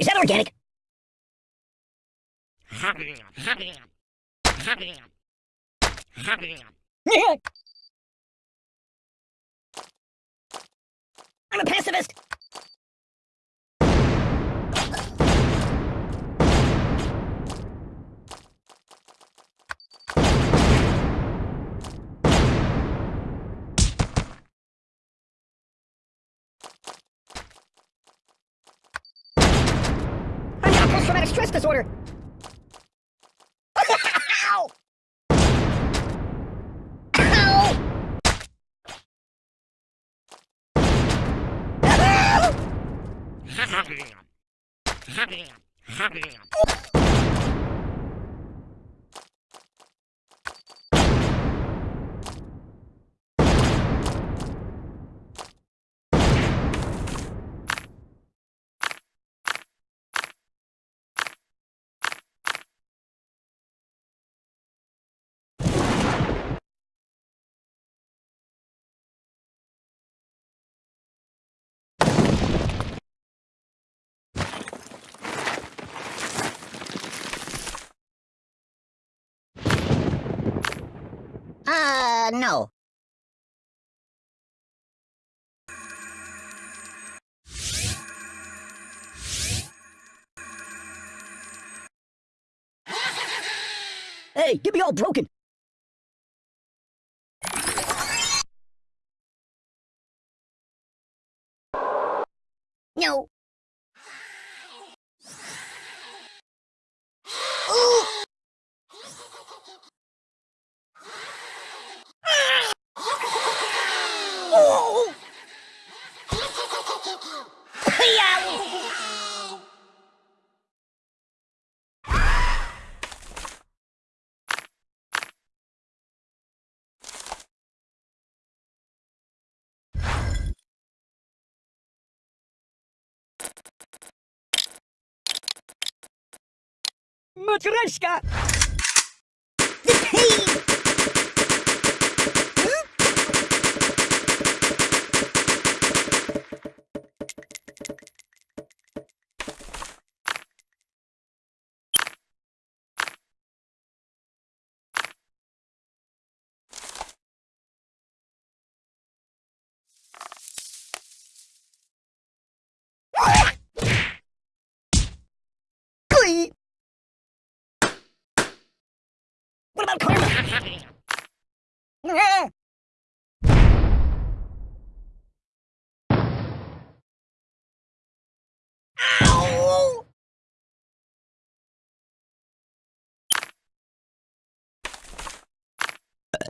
Is that organic? I'm a pacifist. Post-traumatic stress disorder. Ow! Ow! Uh, no. Hey, get me all broken. No. Матрешка!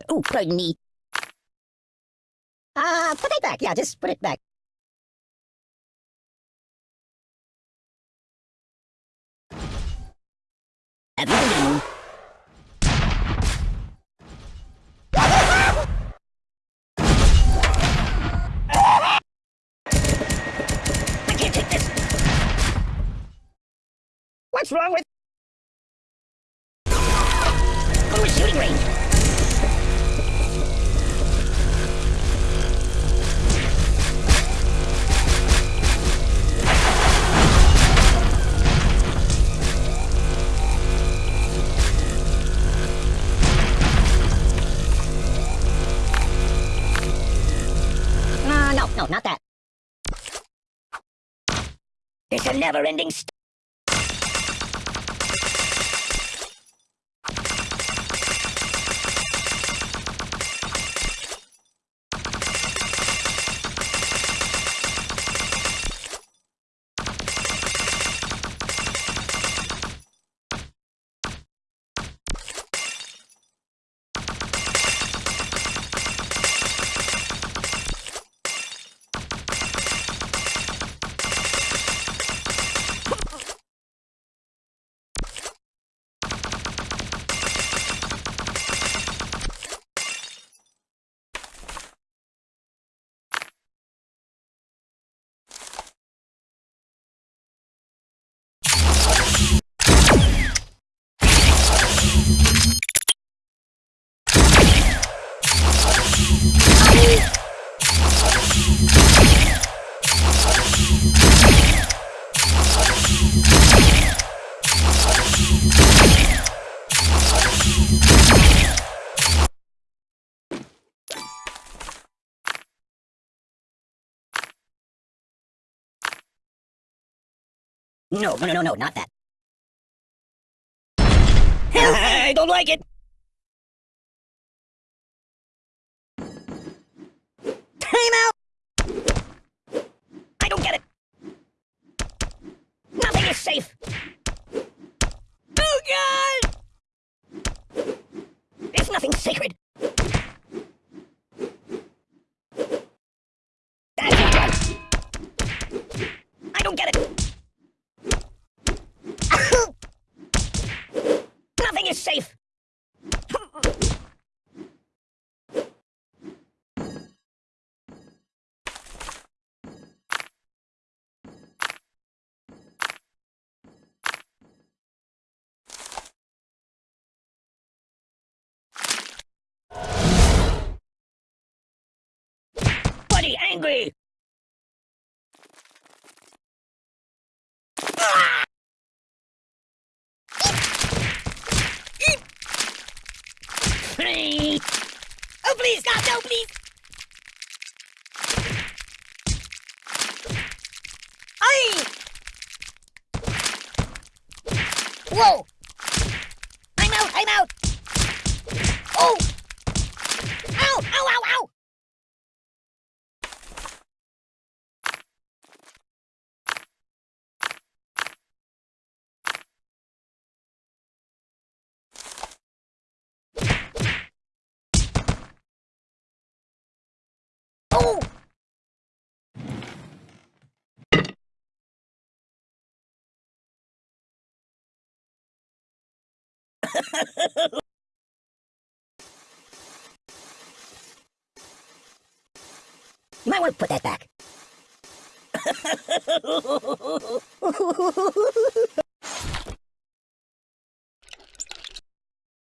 Oh, pardon me. Uh, put it back. Yeah, just put it back. Have What's wrong with? Go to shooting range. No, no, not that. It's a never-ending st- No, no, no, no, no, not that. I don't like it. Time out. I don't get it. Nothing is safe. Oh God! There's nothing sacred. That's not right. I don't get it. Nothing is safe. Buddy, angry. Oh, please, God, no, please. Aye. Whoa. I'm out, I'm out. Oh. Ow, ow, ow, ow. Oh. You might want to put that back.